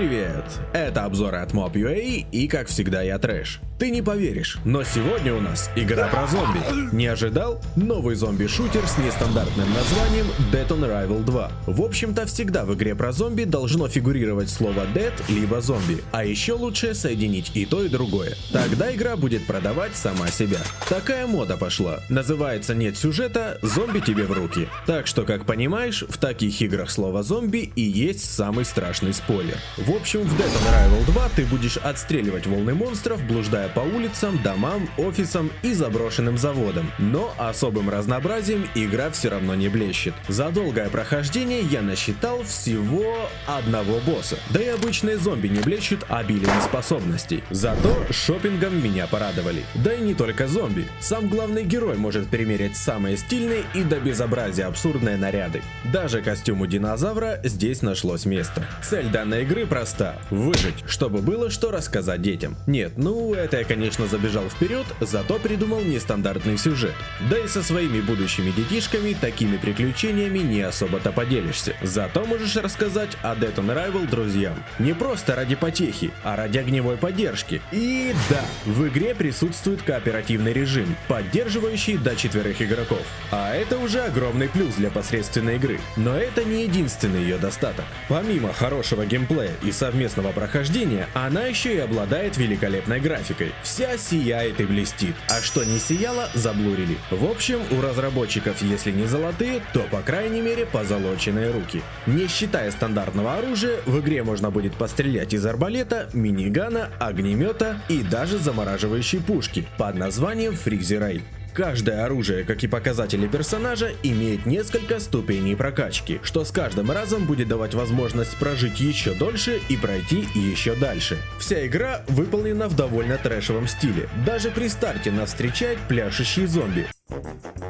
Привет! Это обзоры от Mob.ua и как всегда я Трэш. Ты не поверишь, но сегодня у нас игра про зомби. Не ожидал? Новый зомби-шутер с нестандартным названием Dead on Arrival 2. В общем-то всегда в игре про зомби должно фигурировать слово Dead либо зомби. А еще лучше соединить и то и другое. Тогда игра будет продавать сама себя. Такая мода пошла. Называется нет сюжета, зомби тебе в руки. Так что как понимаешь, в таких играх слово зомби и есть самый страшный спойлер. В общем, в Dead on Arrival 2 ты будешь отстреливать волны монстров, блуждая по улицам, домам, офисам и заброшенным заводам. Но особым разнообразием игра все равно не блещет. За долгое прохождение я насчитал всего одного босса. Да и обычные зомби не блещут обилием способностей. Зато шопингом меня порадовали. Да и не только зомби. Сам главный герой может примерить самые стильные и до безобразия абсурдные наряды. Даже костюму динозавра здесь нашлось место. Цель данной игры проста – выжить, чтобы было что рассказать детям. Нет, ну это я, конечно, забежал вперед, зато придумал нестандартный сюжет. Да и со своими будущими детишками такими приключениями не особо-то поделишься. Зато можешь рассказать о Dead on Arrival друзьям. Не просто ради потехи, а ради огневой поддержки. И да, в игре присутствует кооперативный режим, поддерживающий до четверых игроков. А это уже огромный плюс для посредственной игры. Но это не единственный ее достаток. Помимо хорошего геймплея и совместного прохождения, она еще и обладает великолепной графикой. Вся сияет и блестит, а что не сияло, заблурили. В общем, у разработчиков, если не золотые, то по крайней мере позолоченные руки. Не считая стандартного оружия, в игре можно будет пострелять из арбалета, минигана, огнемета и даже замораживающей пушки под названием Ray. Каждое оружие, как и показатели персонажа, имеет несколько ступеней прокачки, что с каждым разом будет давать возможность прожить еще дольше и пройти еще дальше. Вся игра выполнена в довольно трэшевом стиле. Даже при старте нас встречает пляшущий зомби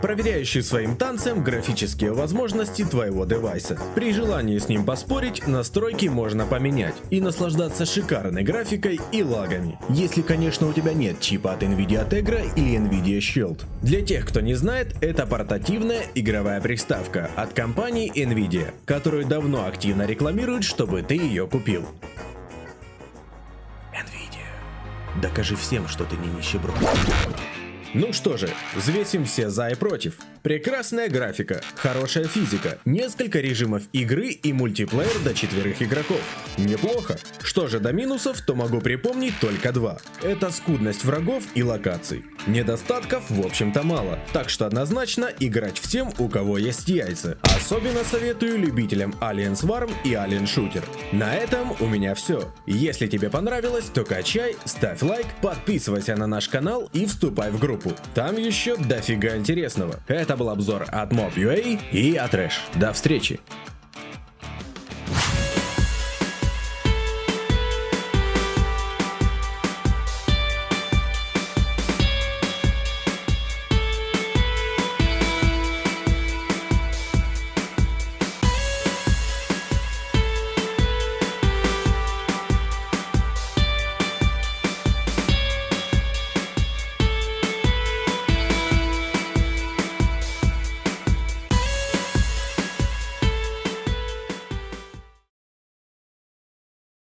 проверяющий своим танцем графические возможности твоего девайса. При желании с ним поспорить, настройки можно поменять и наслаждаться шикарной графикой и лагами. Если, конечно, у тебя нет чипа от Nvidia Tegra или Nvidia Shield. Для тех, кто не знает, это портативная игровая приставка от компании Nvidia, которую давно активно рекламируют, чтобы ты ее купил. Nvidia. Докажи всем, что ты не нищеброд. Ну что же, взвесим все за и против. Прекрасная графика, хорошая физика, несколько режимов игры и мультиплеер до четверых игроков. Неплохо. Что же до минусов, то могу припомнить только два. Это скудность врагов и локаций. Недостатков в общем-то мало, так что однозначно играть всем, у кого есть яйца. Особенно советую любителям Alien Swarm и Alien Shooter. На этом у меня все. Если тебе понравилось, то качай, ставь лайк, подписывайся на наш канал и вступай в группу. Там еще дофига интересного. Это был обзор от Mob.ua и от До встречи!